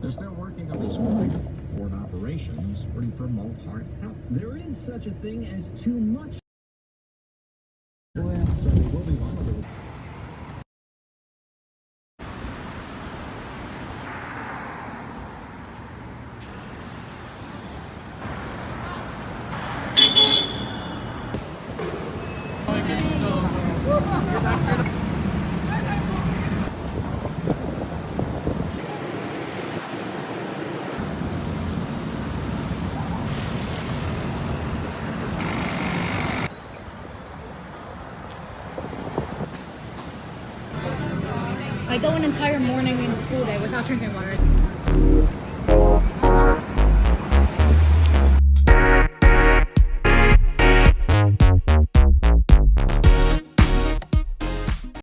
Board operations for promote heart health. There is such a thing as too much. So they will be monitored. I go an entire morning and school day without drinking water.